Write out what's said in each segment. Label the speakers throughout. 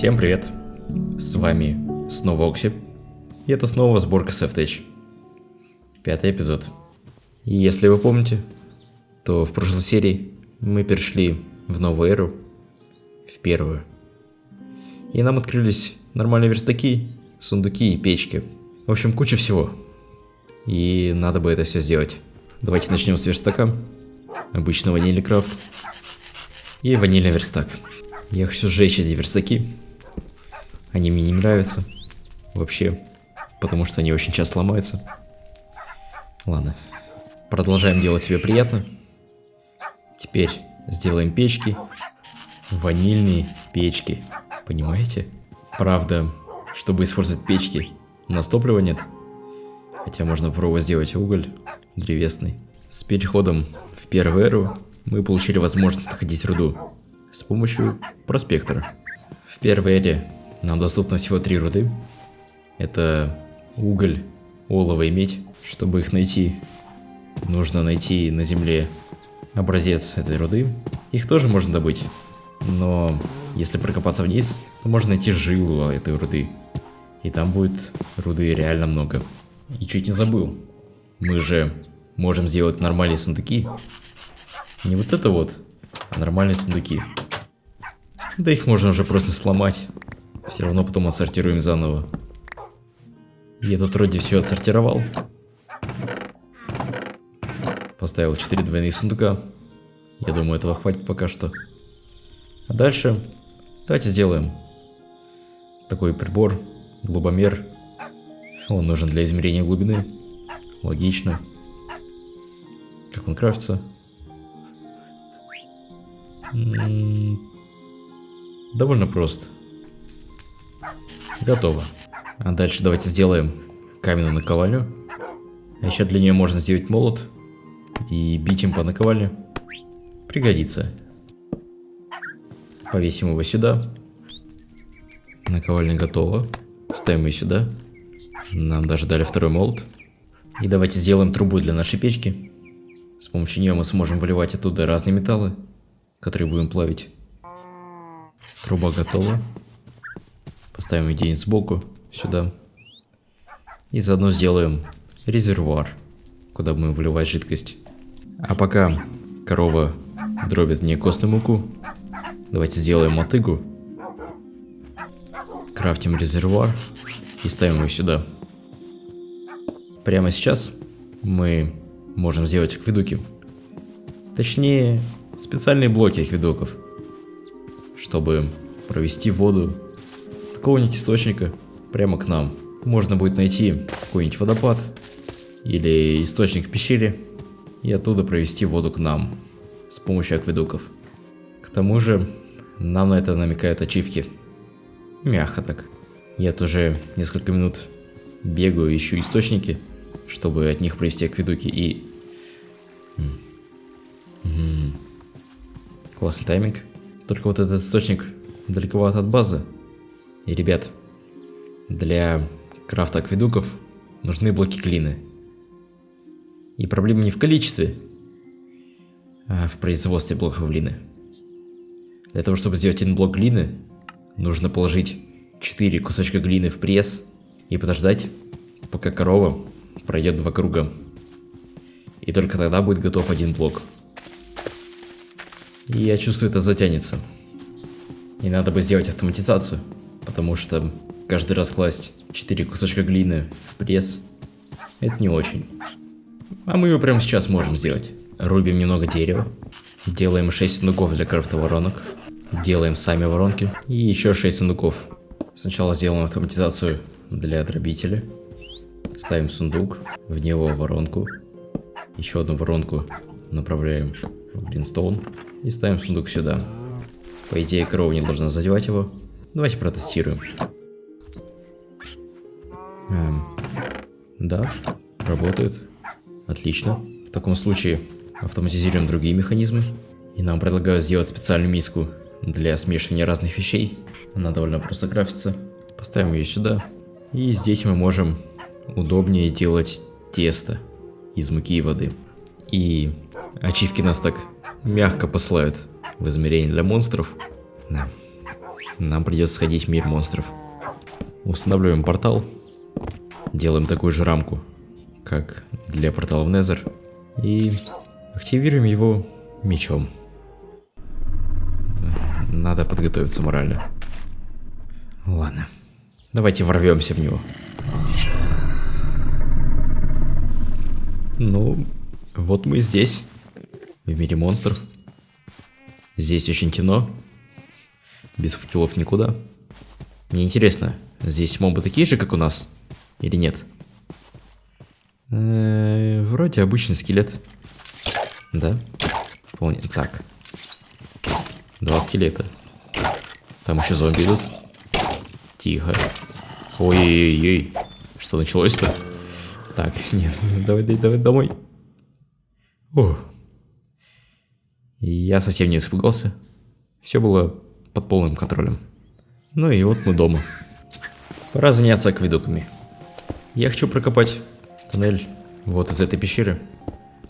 Speaker 1: Всем привет! С вами снова Окси. И это снова сборка Safetech. Пятый эпизод. И если вы помните, то в прошлой серии мы перешли в новую эру, в первую. И нам открылись нормальные верстаки, сундуки и печки. В общем, куча всего. И надо бы это все сделать. Давайте начнем с верстака. Обычно ванильный крафт. И ванильный верстак. Я хочу сжечь эти верстаки. Они мне не нравятся. Вообще. Потому что они очень часто ломаются. Ладно. Продолжаем делать себе приятно. Теперь сделаем печки. Ванильные печки. Понимаете? Правда, чтобы использовать печки, у нас топлива нет. Хотя можно попробовать сделать уголь древесный. С переходом в первую эру мы получили возможность находить руду с помощью проспектора. В первой эре нам доступно всего три руды. Это уголь, олово и медь. Чтобы их найти, нужно найти на земле образец этой руды. Их тоже можно добыть, но если прокопаться вниз, то можно найти жилу этой руды. И там будет руды реально много. И чуть не забыл, мы же можем сделать нормальные сундуки. Не вот это вот, а нормальные сундуки. Да их можно уже просто сломать. Все равно потом отсортируем заново. Я тут вроде все отсортировал. Поставил 4 двойных сундука. Я думаю, этого хватит пока что. А дальше давайте сделаем такой прибор, глубомер. Он нужен для измерения глубины. Логично. Как он крафтится? Довольно просто. Готово. А дальше давайте сделаем каменную наковальню. А еще для нее можно сделать молот и бить им по наковальне. Пригодится. Повесим его сюда. Наковальня готова. Ставим ее сюда. Нам даже дали второй молот. И давайте сделаем трубу для нашей печки. С помощью нее мы сможем выливать оттуда разные металлы, которые будем плавить. Труба готова. Поставим где-нибудь сбоку, сюда. И заодно сделаем резервуар, куда будем выливать жидкость. А пока корова дробит мне костную муку, давайте сделаем мотыгу. Крафтим резервуар и ставим его сюда. Прямо сейчас мы можем сделать акведуки. Точнее, специальные блоки акведуков, чтобы провести воду какого-нибудь источника прямо к нам. Можно будет найти какой-нибудь водопад или источник в пещере и оттуда провести воду к нам с помощью акведуков. К тому же, нам на это намекают ачивки. Мягко так. Я тоже несколько минут бегаю, ищу источники, чтобы от них провести акведуки и... Классный тайминг. Только вот этот источник далековато от базы. И, ребят, для крафта акведуков нужны блоки глины. И проблема не в количестве, а в производстве блоков глины. Для того, чтобы сделать один блок глины, нужно положить 4 кусочка глины в пресс и подождать, пока корова пройдет два круга. И только тогда будет готов один блок. И я чувствую, это затянется. И надо бы сделать автоматизацию, потому что каждый раз класть 4 кусочка глины в пресс, это не очень. А мы его прямо сейчас можем сделать. Рубим немного дерева, делаем 6 сундуков для крафта воронок, делаем сами воронки и еще 6 сундуков. Сначала сделаем автоматизацию для дробителя, ставим сундук, в него воронку, еще одну воронку направляем в гринстоун и ставим сундук сюда. По идее, корова не должна задевать его. Давайте протестируем. Эм, да, работает. Отлично. В таком случае автоматизируем другие механизмы. И нам предлагают сделать специальную миску для смешивания разных вещей. Она довольно просто крафтится. Поставим ее сюда. И здесь мы можем удобнее делать тесто из муки и воды. И ачивки нас так мягко посылают в измерение для монстров. Да. Нам придется сходить в мир монстров. Устанавливаем портал, делаем такую же рамку, как для портала в Незер, и активируем его мечом. Надо подготовиться морально. Ладно, давайте ворвемся в него. Ну, вот мы здесь, в мире монстров. Здесь очень темно, без факелов никуда. Мне интересно, здесь мобы такие же, как у нас, или нет? Э вроде обычный скелет. Да? Вполне. Так. Два скелета. Там еще зомби идут. Тихо. Ой-ой-ой. Что началось-то? Так, нет, давай, давай, давай домой. О. Я совсем не испугался. Все было под полным контролем. Ну и вот мы дома. Пора заняться акведуками. Я хочу прокопать тоннель вот из этой пещеры.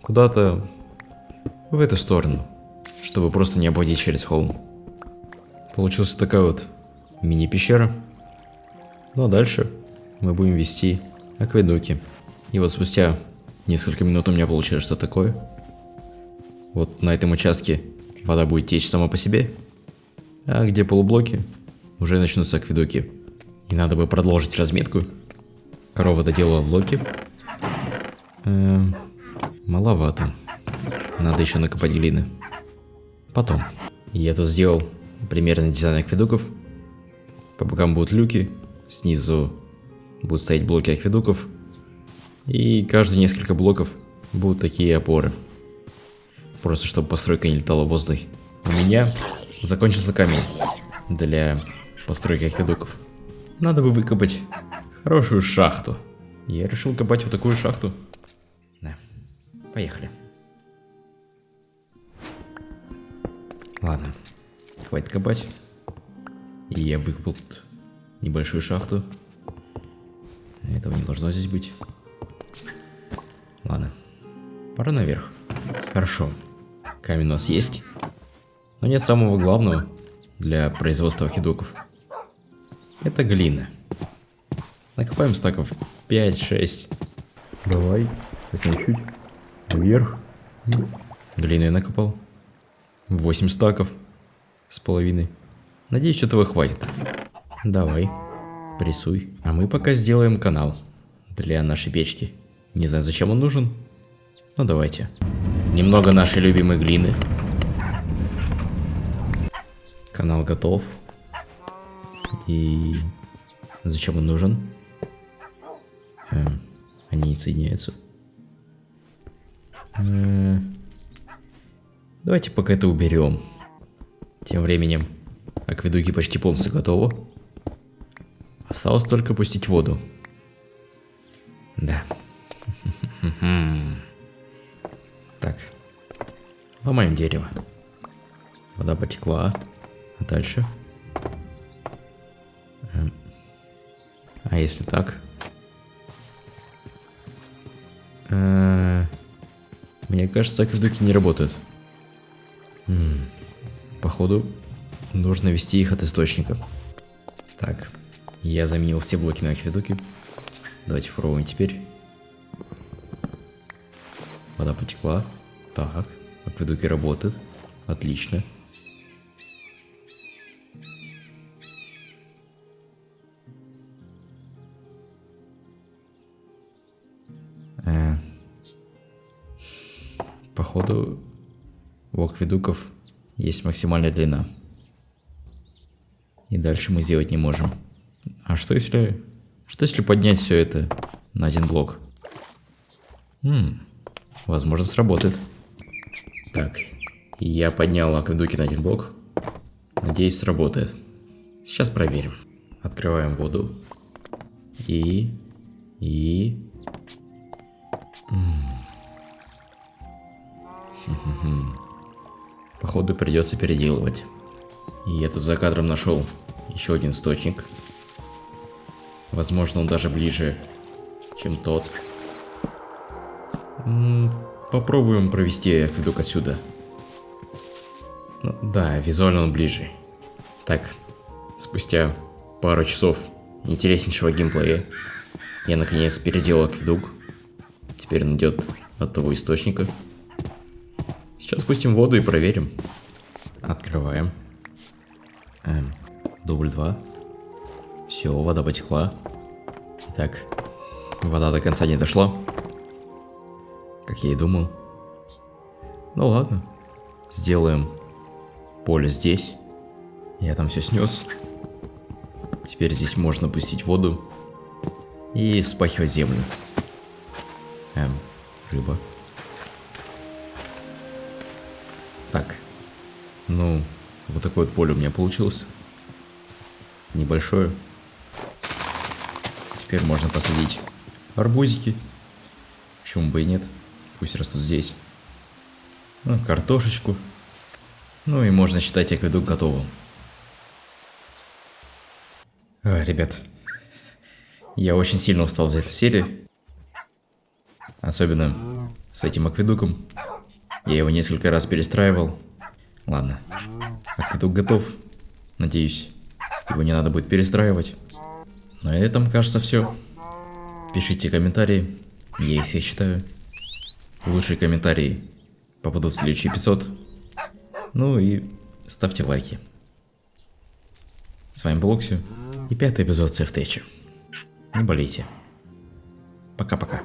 Speaker 1: Куда-то в эту сторону. Чтобы просто не обходить через холм. Получилась такая вот мини-пещера. Ну а дальше мы будем вести акведуки. И вот спустя несколько минут у меня получилось что такое. Вот на этом участке вода будет течь сама по себе. А где полублоки, уже начнутся акведуки. И надо бы продолжить разметку. Корова доделала блоки. Эм, маловато. Надо еще накопать глины. Потом. Я тут сделал примерный дизайн акведуков. По бокам будут люки. Снизу будут стоять блоки акведуков. И каждые несколько блоков будут такие опоры. Просто чтобы постройка не летала в воздух. У меня закончился камень для постройки акведуков. Надо бы выкопать хорошую шахту. Я решил копать вот такую шахту. Да, поехали. Ладно, хватит копать. И я выкопал небольшую шахту. Этого не должно здесь быть. Ладно. Пора наверх. Хорошо. Камень у нас есть. Но нет самого главного для производства хидоков. Это глина. Накопаем стаков 5-6. Давай, совсем чуть. Вверх. Глину я накопал. 8 стаков. С половиной. Надеюсь, что этого хватит. Давай, прессуй. А мы пока сделаем канал для нашей печки. Не знаю, зачем он нужен. Ну давайте. Немного нашей любимой глины. Канал готов. И зачем он нужен? Эм, они не соединяются. Э, давайте пока это уберем. Тем временем акведуки почти полностью готовы. Осталось только пустить воду. Да. Так. Ломаем дерево. Вода потекла. А дальше? Эм. А если так? Э, мне кажется, акведуки не работают. Походу, нужно вести их от источника. Так, я заменил все блоки на акведуки. Давайте попробуем теперь. Вода потекла. Так, акведуки работают. Отлично. Акведуков есть максимальная длина. И дальше мы сделать не можем. А что если... Что если поднять все это на один блок? Хм, Возможно, сработает. Так, я поднял акведуки на один блок. Надеюсь, сработает. Сейчас проверим. Открываем воду. И... И... Походу придется переделывать. И я тут за кадром нашел еще один источник. Возможно, он даже ближе, чем тот. Попробуем провести акведук отсюда. Ну, да, визуально он ближе. Так, Спустя пару часов интереснейшего геймплея я наконец переделал акведук. Теперь он идет от того источника. Сейчас спустим воду и проверим. Открываем. Эм, дубль 2. Все, вода потекла. Так, вода до конца не дошла. Как я и думал. Ну ладно. Сделаем поле здесь. Я там все снес. Теперь здесь можно пустить воду и спахивать землю. Эм, рыба. Так. Ну, вот такое вот поле у меня получилось. Небольшое. Теперь можно посадить арбузики. Почему бы и нет. Пусть растут здесь. Ну, картошечку. Ну и можно считать акведук готовым. А, ребят, я очень сильно устал за эту серию. Особенно с этим акведуком. Я его несколько раз перестраивал. Ладно, акведук готов. Надеюсь, его не надо будет перестраивать. На этом, кажется, все. Пишите комментарии, я их все читаю. Лучшие комментарии попадут в следующий эпизод. Ну и ставьте лайки. С вами был Оксю и пятый эпизод Сефтеча. Не болейте. Пока-пока.